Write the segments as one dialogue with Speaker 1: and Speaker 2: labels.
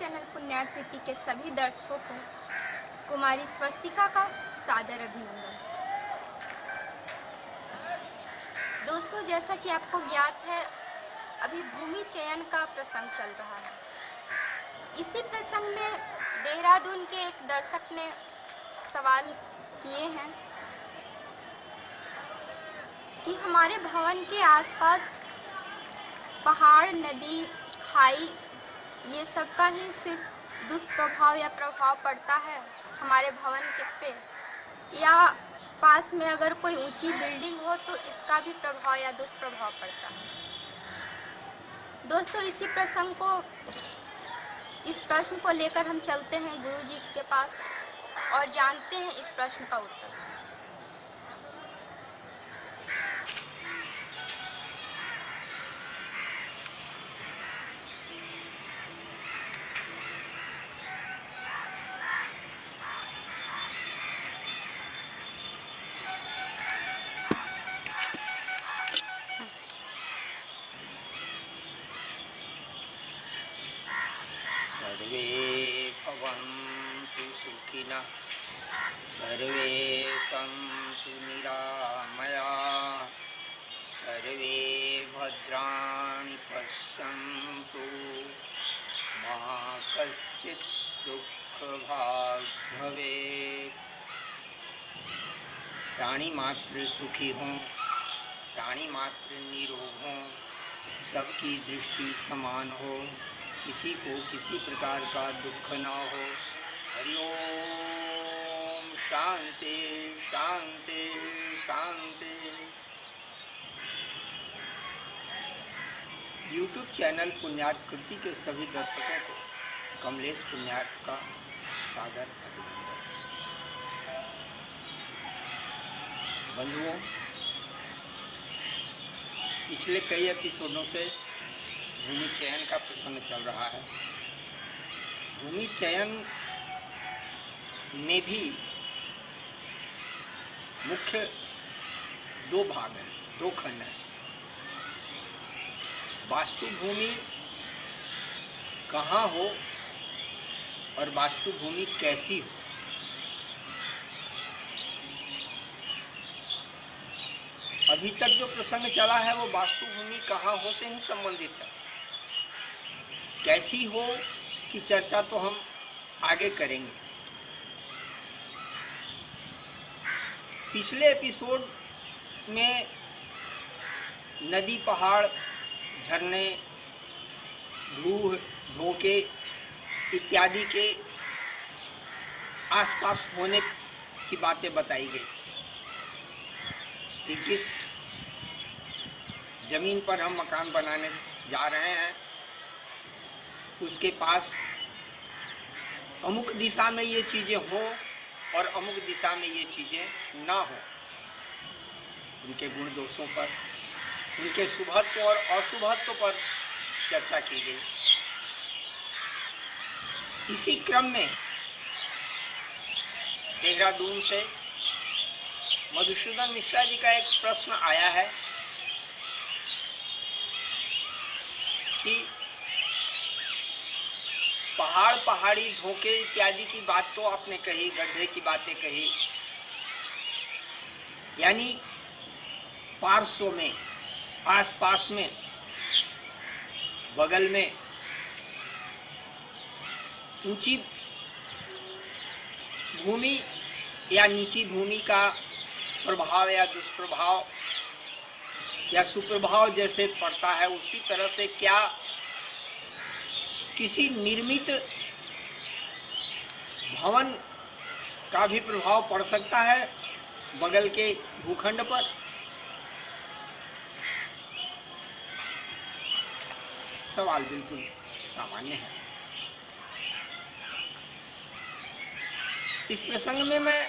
Speaker 1: Channel Punyakriti के सभी दर्शकों को कुमारी स्वस्तिका का सादर अभिनंदन। दोस्तों, जैसा कि आपको ज्ञात है, अभी भूमि चयन का प्रसंग चल रहा है। इसी प्रसंग में देहरादून के एक दर्शक ने सवाल किए हैं कि हमारे भवन के आसपास पहाड़, नदी, खाई ये सब का ही सिर्फ़ दुष्प्रभाव या प्रभाव पड़ता है हमारे भवन के पे। या पास में अगर कोई ऊँची बिल्डिंग हो तो इसका भी प्रभाव या दुष्प्रभाव पड़ता है। दोस्तों, इसी प्रसंग को, इस प्रश्न को लेकर हम चलते हैं गुरु जी के पास और जानते हैं इस प्रश्न का उत्तर।
Speaker 2: भवेत् प्राणी मात्र सुखी हों प्राणी मात्र निरोग हों, सबकी दृष्टि समान हो, किसी को किसी प्रकार का दुख ना हो। हरिओम शांति शांति शांति। यूट्यूब चैनल पुण्याकृति के सभी दर्शकों को कमलेश पुण्यार्थ का अभिनंदन बंधुओं, पिछले कई एपिसोडों से भूमि चयन का प्रसंग चल रहा है। भूमि चयन में भी मुख्य दो भाग हैं, दो खंड हैं। वास्तु भूमि कहाँ हो और वास्तु भूमि कैसी हो? अभी तक जो प्रसंग चला है, वो वास्तु भूमि कहाँ हो से ही संबंधित है। कैसी हो की चर्चा तो हम आगे करेंगे। पिछले एपिसोड में नदी पहाड़ झरने धूह धोखे इत्यादि के आसपास होने की बातें बताई गई। कि जिस ज़मीन पर हम मकान बनाने जा रहे हैं, उसके पास अमुक दिशा में ये चीज़ें हों और अमुक दिशा में ये चीज़ें ना हो। उनके गुण दोषों पर, उनके शुभत्व और अशुभत्व पर चर्चा की गई। इसी क्रम में देहरादून से मधुसूदन मिश्रा जी का एक प्रश्न आया है कि पहाड़ पहाड़ी धोखे इत्यादि की बात तो आपने कही, गड्ढे की बातें कही। यानी पार्श्व में, आसपास में, बगल में ऊँची भूमि या नीची भूमि का प्रभाव या दुष्प्रभाव या सुप्रभाव जैसे पड़ता है, उसी तरह से क्या किसी निर्मित भवन का भी प्रभाव पड़ सकता है बगल के भूखंड पर? सवाल बिल्कुल सामान्य है। इस प्रसंग में मैं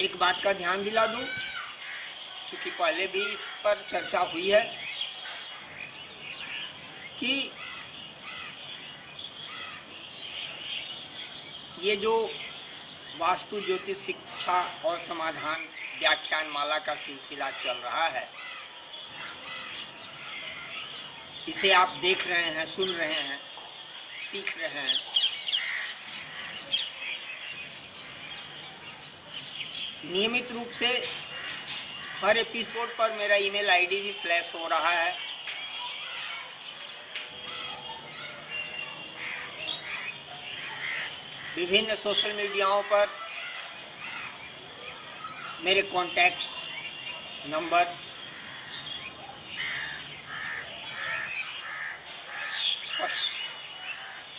Speaker 2: एक बात का ध्यान दिला दूँ, क्योंकि पहले भी इस पर चर्चा हुई है कि ये जो वास्तु ज्योतिष शिक्षा और समाधान व्याख्यान माला का सिलसिला चल रहा है, इसे आप देख रहे हैं, सुन रहे हैं, सीख रहे हैं नियमित रूप से हर एपिसोड पर मेरा ईमेल आईडी भी फ्लैश हो रहा है। विभिन्न सोशल मीडियाओं पर मेरे कॉन्टैक्ट्स नंबर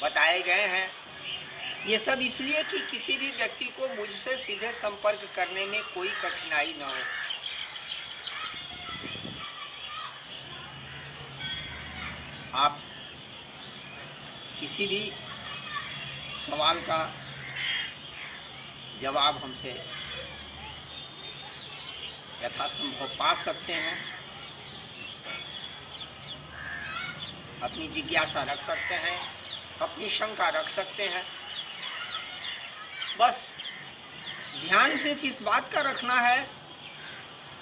Speaker 2: बताए गए हैं। ये सब इसलिए कि किसी भी व्यक्ति को मुझसे सीधे संपर्क करने में कोई कठिनाई न हो। आप किसी भी सवाल का जवाब हमसे यथासंभव पा सकते हैं। अपनी जिज्ञासा रख सकते हैं, अपनी शंका रख सकते हैं। बस ध्यान सिर्फ़ इस बात का रखना है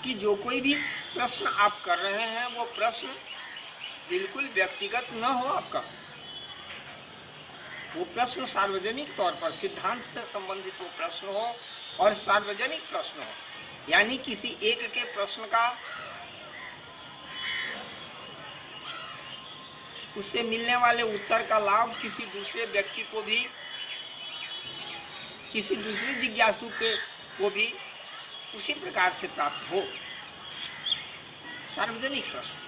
Speaker 2: कि जो कोई भी प्रश्न आप कर रहे हैं, वो प्रश्न बिल्कुल व्यक्तिगत न हो आपका। वो प्रश्न सार्वजनिक तौर पर, सिद्धांत से संबंधित वो प्रश्न हो और सार्वजनिक प्रश्न हो। यानी किसी एक के प्रश्न का, उससे मिलने वाले उत्तर का लाभ किसी दूसरे व्यक्ति को भी किसी दूसरे जिज्ञासु के को भी उसी प्रकार से प्राप्त हो। सार्वजनिक प्रश्न।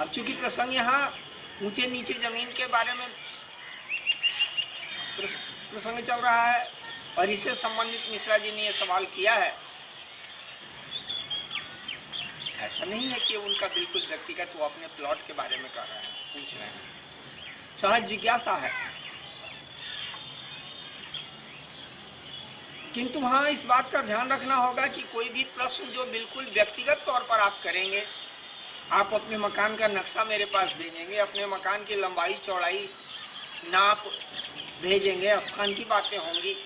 Speaker 2: अब चूँकि प्रसंग यहाँ ऊँचे नीचे ज़मीन के बारे में प्रसंग चल रहा है और इससे संबंधित मिश्रा जी ने यह सवाल किया है, ऐसा नहीं है कि उनका बिल्कुल व्यक्तिगत वो अपने प्लॉट के बारे में कर रहे हैं, पूछ रहे हैं। सहज जिज्ञासा है। किंतु हाँ इस बात का ध्यान रखना होगा कि कोई भी प्रश्न जो बिल्कुल व्यक्तिगत तौर पर आप करेंगे, आप अपने मकान का नक्शा मेरे पास भेजेंगे अपने मकान की लंबाई, चौड़ाई नाप भेजेंगे स्थान की बातें होंगी,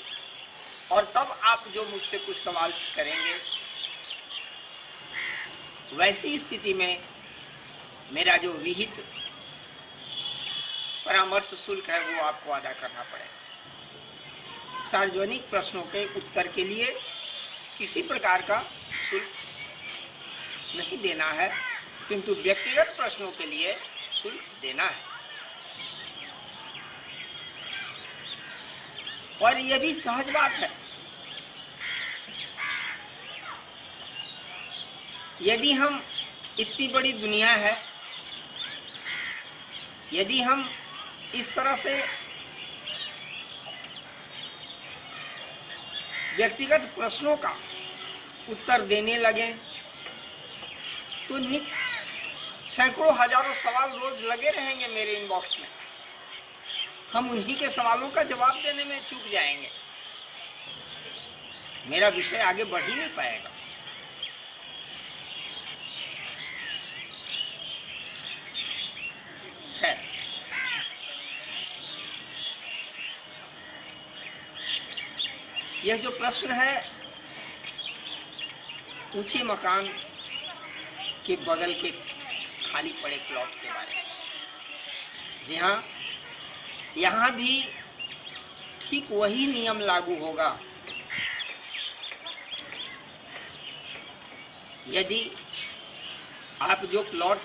Speaker 2: और तब आप जो मुझसे कुछ सवाल करेंगे, वैसी स्थिति में मेरा जो विहित परामर्श शुल्क है वो आपको अदा करना पड़ेगा। सार्वजनिक प्रश्नों के उत्तर के लिए किसी प्रकार का शुल्क नहीं देना है, किंतु व्यक्तिगत प्रश्नों के लिए शुल्क देना है। और यह भी सहज बात है। यदि हम इतनी बड़ी दुनिया है, यदि हम इस तरह से व्यक्तिगत प्रश्नों का उत्तर देने लगे। तो निक सैकड़ों हज़ारों सवाल रोज लगे रहेंगे मेरे इनबॉक्स में। हम उन्हीं के सवालों का जवाब देने में चूक जाएँगे। मेरा विषय आगे बढ़ ही नहीं पाएगा। यह जो प्रश्न है, ऊँचे मकान के बगल के खाली पड़े प्लॉट के बारे में। जी हाँ यहाँ भी ठीक वही नियम लागू होगा। यदि आप जो प्लॉट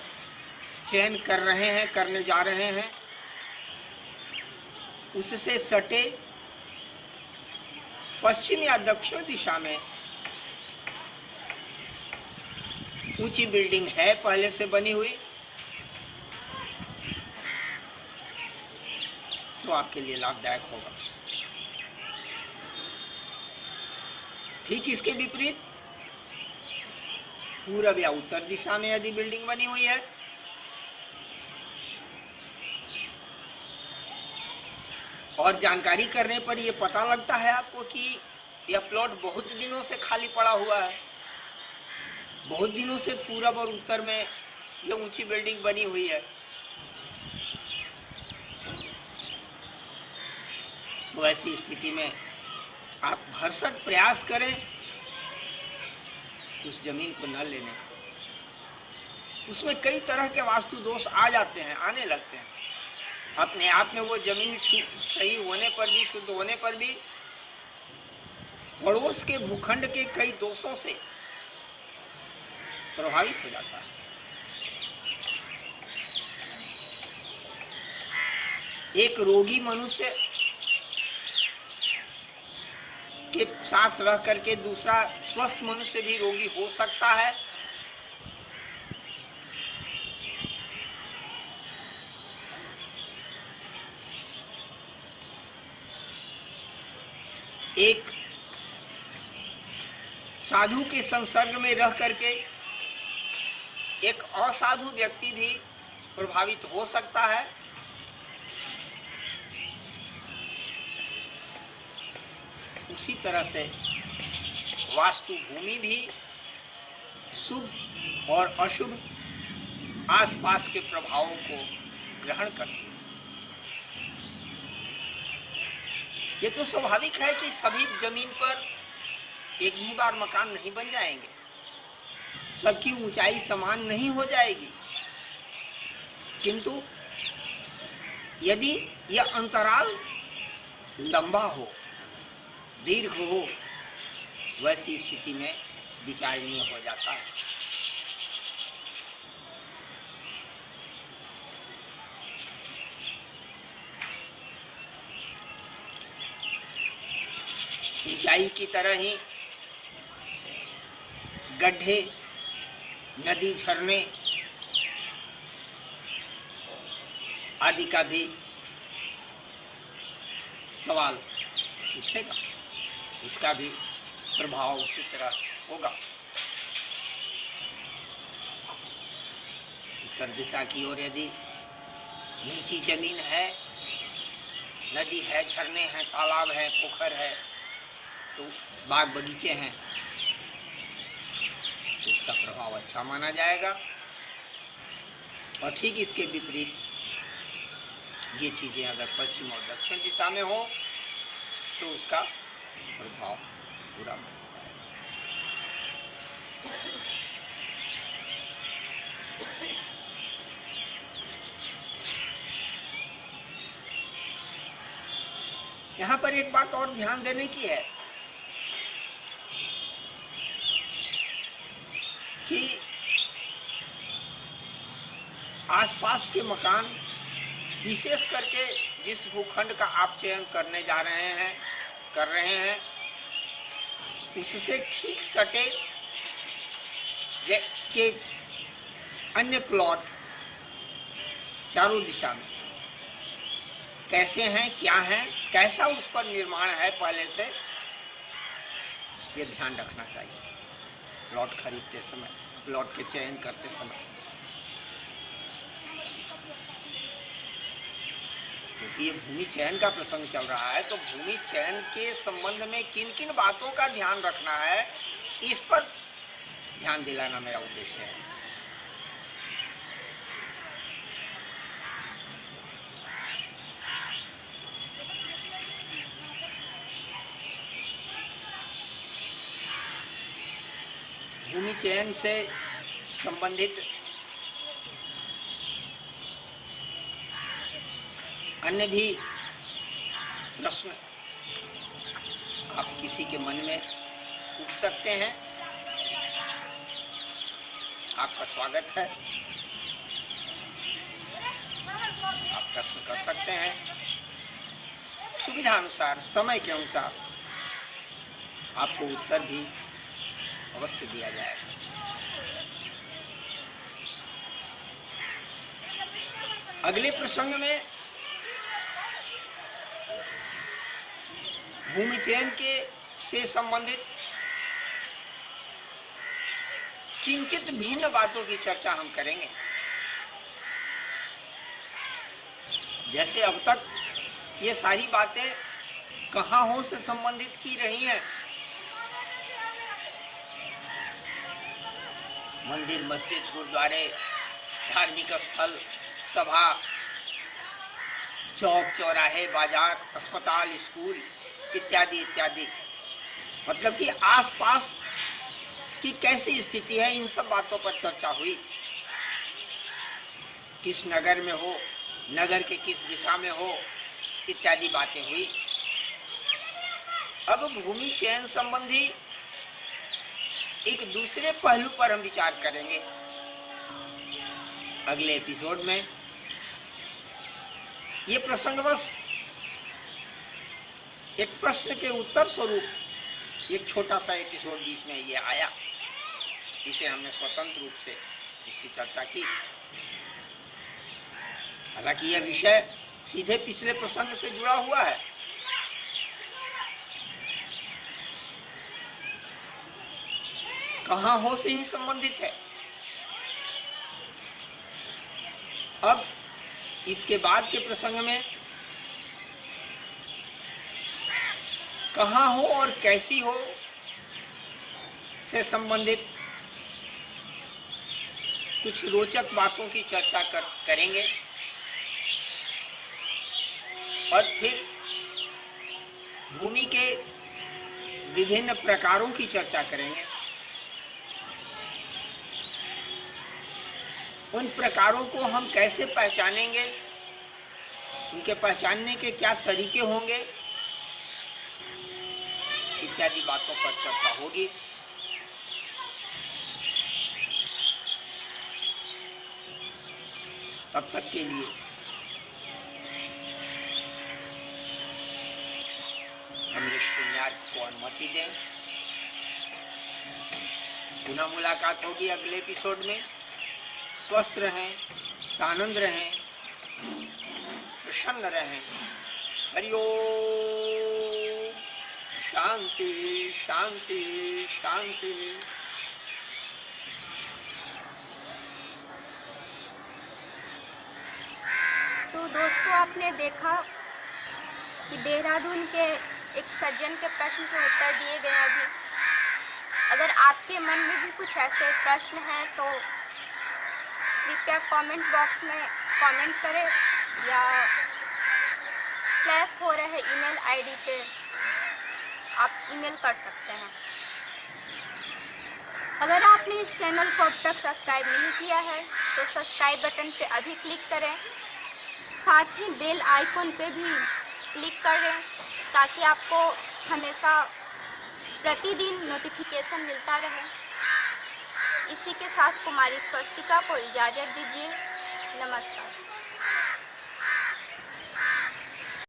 Speaker 2: चयन कर रहे हैं, करने जा रहे हैं, उससे सटे पश्चिम या दक्षिण दिशा में। ऊँची बिल्डिंग है, पहले से बनी हुई। तो आपके लिए लाभदायक होगा। ठीक इसके विपरीत। पूरब या उत्तर दिशा में यदि बिल्डिंग बनी हुई है और जानकारी करने पर यह पता लगता है आपको कि यह प्लॉट बहुत दिनों से खाली पड़ा हुआ है। बहुत दिनों से पूरब और उत्तर में यह ऊँची बिल्डिंग बनी हुई है। तो ऐसी स्थिति में आप भरसक प्रयास करें उस ज़मीन को न लेने का। उसमें कई तरह के वास्तु दोष आ जाते हैं, आने लगते हैं। अपने आप में वो ज़मीन सही होने पर भी, शुद्ध होने पर भी, पड़ोस के भूखंड के कई दोषों से प्रभावित हो जाता है। एक रोगी मनुष्य के साथ रह करके दूसरा स्वस्थ मनुष्य भी रोगी हो सकता है। एक साधु के संसर्ग में रह करके एक असाधु व्यक्ति भी प्रभावित हो सकता है। उसी तरह से वास्तु भूमि भी शुभ और अशुभ आसपास के प्रभावों को ग्रहण करती है। ये तो स्वाभाविक है कि सभी ज़मीन पर एक ही बार मकान नहीं बन जाएँगे। सबकी ऊंचाई समान नहीं हो जाएगी। किंतु यदि यह अंतराल लंबा हो, दीर्घ हो, वैसी स्थिति में विचारणीय हो जाता है। ऊंचाई की तरह ही गड्ढे, नदी झरने आदि का भी सवाल उठेगा। उसका भी प्रभाव उसी तरह होगा। उत्तर दिशा की ओर यदि नीची ज़मीन है, नदी है, झरने हैं, तालाब है, पोखर है तो बाग बगीचे हैं। तो उसका प्रभाव अच्छा माना जाएगा। और ठीक इसके विपरीत, ये चीज़ें अगर पश्चिम और दक्षिण दिशा में हो तो उसका प्रभाव पूरा माना यहाँ पर एक बात और ध्यान देने की है। कि आसपास के मकान, विशेष करके जिस भूखंड का आप चयन करने जा रहे हैं, कर रहे हैं, उससे ठीक सटे के अन्य प्लॉट चारों दिशा में। कैसे हैं, क्या हैं, कैसा उस पर निर्माण है पहले से, ये ध्यान रखना चाहिए। प्लॉट खरीदते समय प्लॉट के चयन करते समय। क्योंकि ये भूमि चयन का प्रसंग चल रहा है तो भूमि चयन के संबंध में किन किन बातों का ध्यान रखना है, इस पर ध्यान दिलाना मेरा उद्देश्य है। भूमि चयन से संबंधित अन्य भी प्रश्न आप किसी के मन में पूछ सकते हैं। आपका स्वागत है। आप प्रश्न कर सकते हैं। सुविधा अनुसार समय के अनुसार आपको उत्तर भी अवश्य दिया जाएगा। अगले प्रसंग में भूमि चयन के से संबंधित किंचित भिन्न बातों की चर्चा हम करेंगे। जैसे अब तक ये सारी बातें कहा हो से संबंधित की रही हैं? मंदिर, मस्जिद, गुरुद्वारे, धार्मिक स्थल सभा, चौक चौराहे, बाज़ार, अस्पताल, स्कूल, इत्यादि इत्यादि। मतलब कि आसपास की कैसी स्थिति है, इन सब बातों पर चर्चा हुई। किस नगर में हो, नगर के किस दिशा में हो, इत्यादि बातें हुई। अब भूमि चयन संबंधी एक दूसरे पहलू पर हम विचार करेंगे। अगले एपिसोड में ये प्रसंगवश एक प्रश्न के उत्तर स्वरूप, एक छोटा सा एपिसोड बीच में ये आया, इसे हमने स्वतंत्र रूप से इसकी चर्चा की। हालाँकि यह विषय सीधे पिछले प्रसंग से जुड़ा हुआ है। कहा हो से ही संबंधित है। अब इसके बाद के प्रसंग में, कहाँ हो और कैसी हो से संबंधित कुछ रोचक बातों की चर्चा कर, करेंगे। और फिर भूमि के विभिन्न प्रकारों की चर्चा करेंगे। उन प्रकारों को हम कैसे पहचानेंगे? उनके पहचानने के क्या तरीके होंगे? इत्यादि बातों पर चर्चा होगी। तब तक के लिए को अनुमति दें। पुनः मुलाकात होगी अगले एपिसोड में। स्वस्थ रहें, सानंद रहें, प्रसन्न रहें। हरिओ शांति शांति शांति।
Speaker 1: तो दोस्तों, आपने देखा कि देहरादून के एक सज्जन के प्रश्न के उत्तर दिए गए अभी। अगर आपके मन में भी कुछ ऐसे प्रश्न हैं तो कृपया कमेंट बॉक्स में कमेंट करें या फ्लैश हो रहे ईमेल आईडी पे आप ईमेल कर सकते हैं। अगर आपने इस चैनल को अब तक सब्सक्राइब नहीं किया है तो सब्सक्राइब बटन पे अभी क्लिक करें। साथ ही बेल आइकॉन पे भी क्लिक करें, ताकि आपको हमेशा प्रतिदिन नोटिफिकेशन मिलता रहे। इसी के साथ कुमारी स्वस्तिका को इजाज़त दीजिए। नमस्कार।